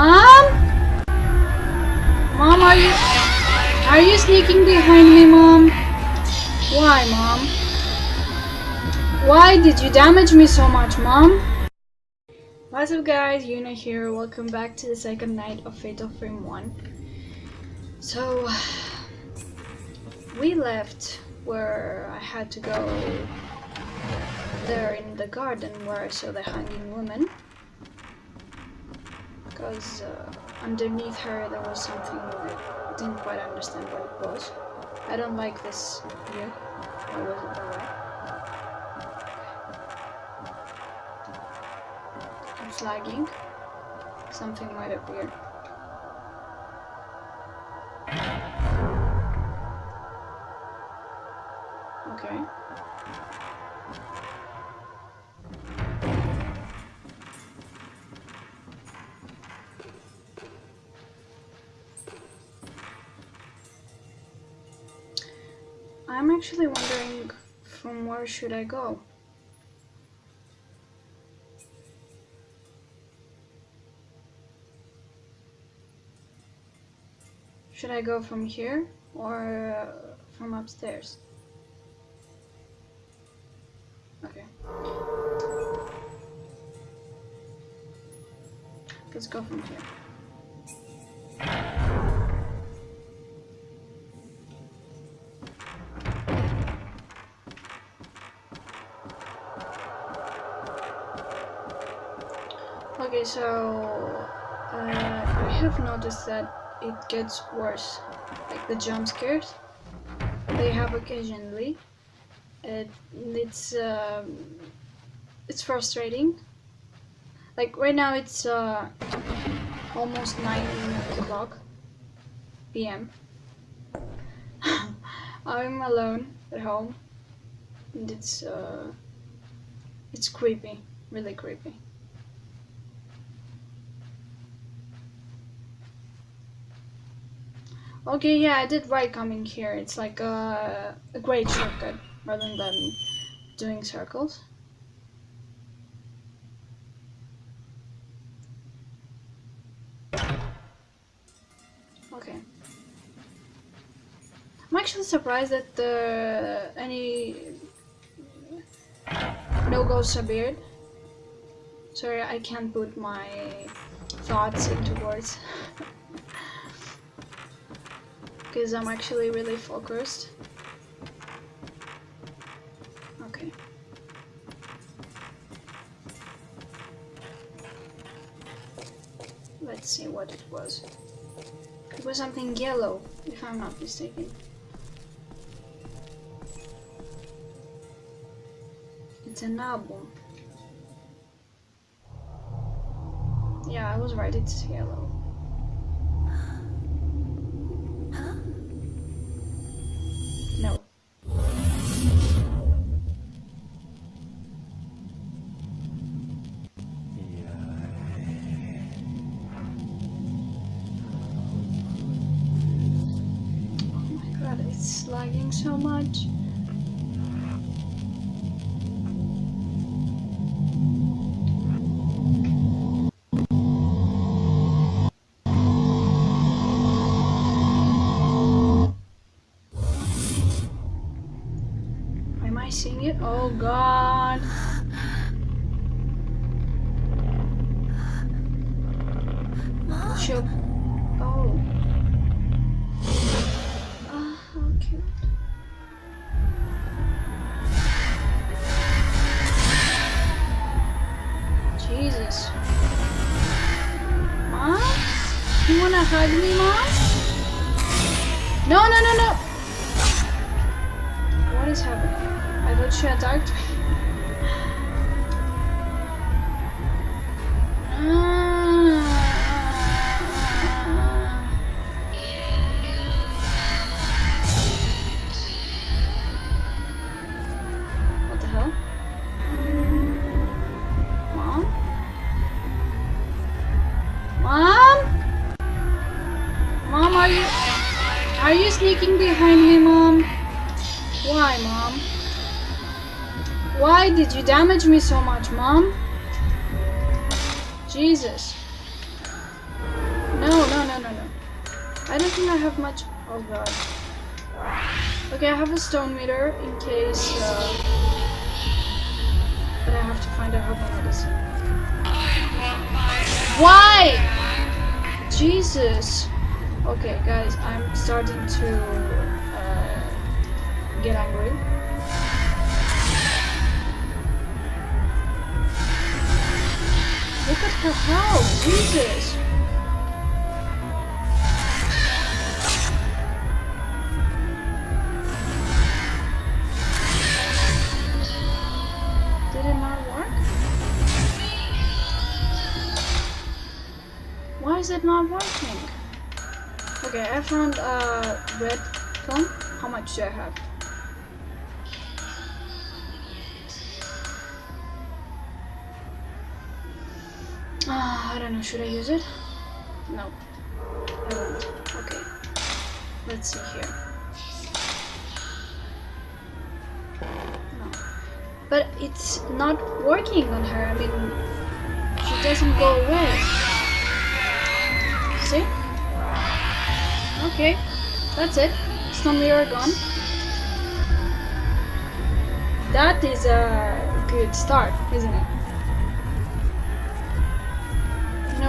Mom? Mom, are you... Are you sneaking behind me, Mom? Why, Mom? Why did you damage me so much, Mom? What's up guys, Yuna here, welcome back to the second night of Fatal Frame 1. So, we left where I had to go there in the garden where I saw the hanging woman. Because uh, underneath her there was something that I didn't quite understand what it was. I don't like this view. Why was it that way? It's lagging. Something might appear. Okay. I'm actually wondering from where should I go? Should I go from here or uh, from upstairs? Okay. Let's go from here. Okay, so uh, I have noticed that it gets worse. Like the jump scares, they have occasionally. It, it's um, it's frustrating. Like right now, it's uh, almost nine o'clock p.m. I'm alone at home, and it's uh, it's creepy, really creepy. Okay, yeah, I did right coming here. It's like a, a great shortcut rather than doing circles. Okay. I'm actually surprised that the any no ghosts appeared. Sorry, I can't put my thoughts into words. because I'm actually really focused. Okay. Let's see what it was. It was something yellow, if I'm not mistaken. It's an album. Yeah, I was right, it's yellow. So much. Am I seeing it? Oh god. You wanna hug me, Mom? No, no, no, no! What is happening? I thought she attacked me. Ah. Me so much, Mom? Jesus. No, no, no, no, no. I don't think I have much. Oh god. Okay, I have a stone mirror in case. Uh, but I have to find out how to medicine. Why? Jesus. Okay, guys, I'm starting to uh, get angry. Her house, Jesus. Did it not work? Why is it not working? Okay, I found a red plum. How much do I have? Ah, I don't know. Should I use it? No. Okay. Let's see here. No. But it's not working on her. I mean, she doesn't go away. See? Okay. That's it. Stone mirror gone. That is a good start, isn't it?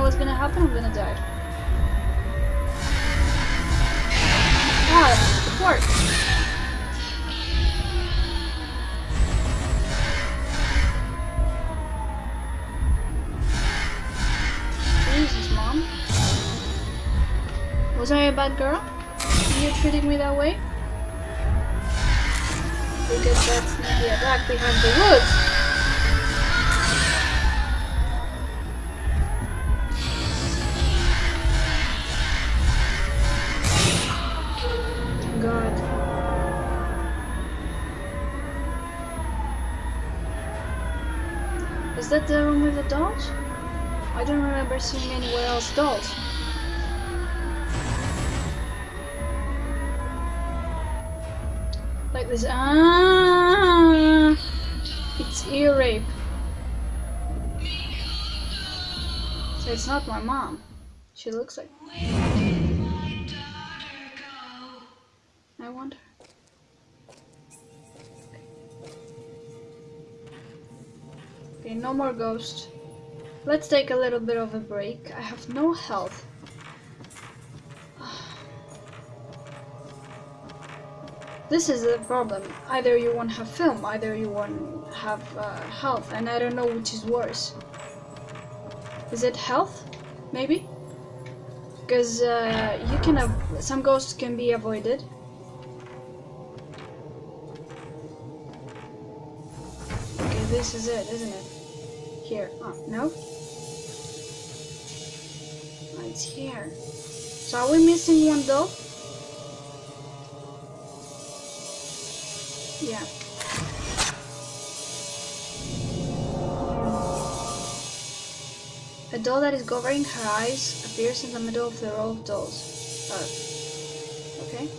Know what's gonna happen? I'm gonna die. It worked. Jesus, mom. Was I a bad girl? You treating me that way? Because that's maybe a back behind the woods. That the room with the dolls? I don't remember seeing anywhere else dolls. Like this. Ah, it's ear rape. So it's not my mom. She looks like. I wonder. Okay, no more ghosts. Let's take a little bit of a break. I have no health. This is the problem. Either you won't have film, either you won't have uh, health, and I don't know which is worse. Is it health? Maybe? Because uh, you can have some ghosts can be avoided. Okay, this is it, isn't it? Here. Oh, no? Oh, it's here. So are we missing one doll? Yeah. A doll that is covering her eyes appears in the middle of the row of dolls. Uh, okay.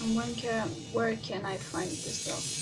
And where can I find this doll?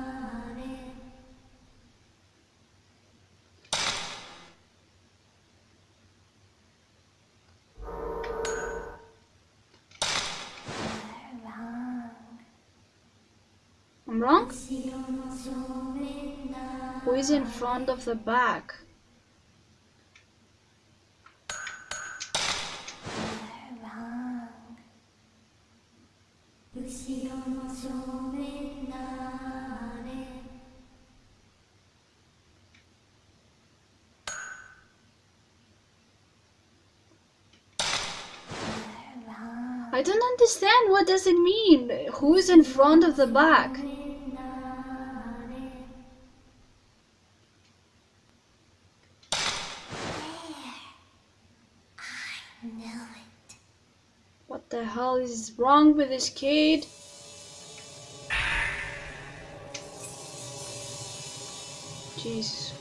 Wrong? Who is in front of the back? I don't understand. What does it mean? Who's in front of the back? The hell is wrong with this kid? Jesus.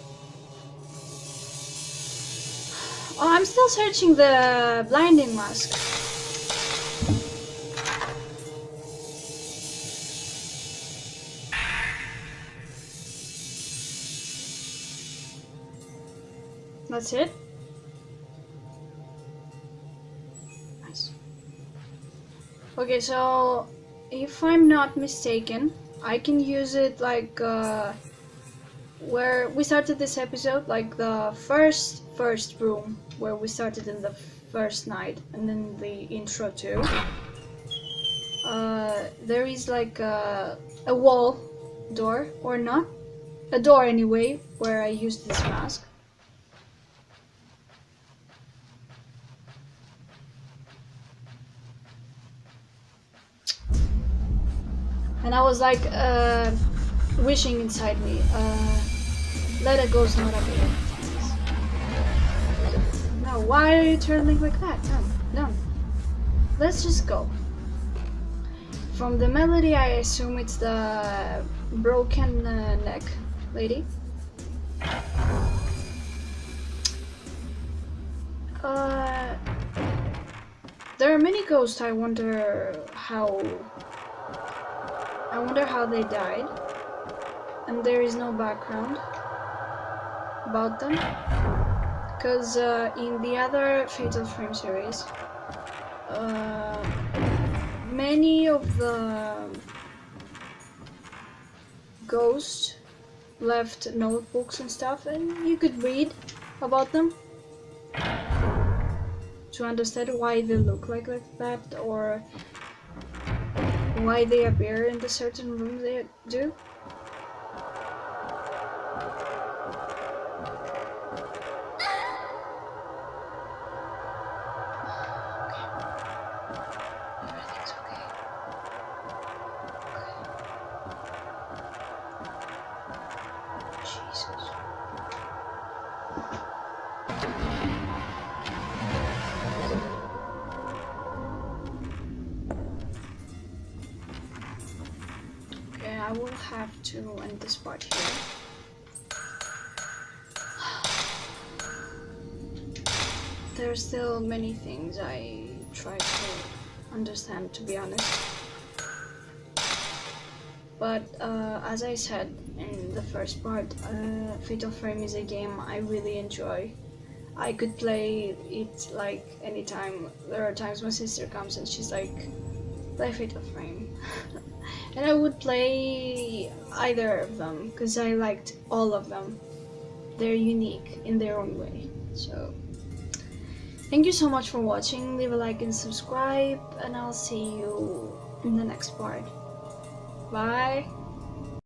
Oh, I'm still searching the blinding mask. That's it? Okay, so if I'm not mistaken, I can use it like uh, where we started this episode, like the first first room where we started in the first night, and then the intro too. Uh, there is like a, a wall door or not, a door anyway, where I used this mask. And I was like uh, wishing inside me, uh, let it go, not a bit. No, why are you turning like that? No, no. Let's just go. From the melody, I assume it's the broken uh, neck lady. Uh, there are many ghosts. I wonder how. I wonder how they died. And there is no background about them. Because uh, in the other Fatal Frame series, uh, many of the ghosts left notebooks and stuff, and you could read about them to understand why they look like, like that or why they appear in the certain room they do. Okay, I will have to end this part here. There are still many things I try to understand, to be honest. But uh, as I said in the first part, uh, Fatal Frame is a game I really enjoy. I could play it like anytime. There are times my sister comes and she's like, play Fatal Frame. and I would play either of them because I liked all of them. They're unique in their own way. So, thank you so much for watching. Leave a like and subscribe, and I'll see you in the next part. Bye.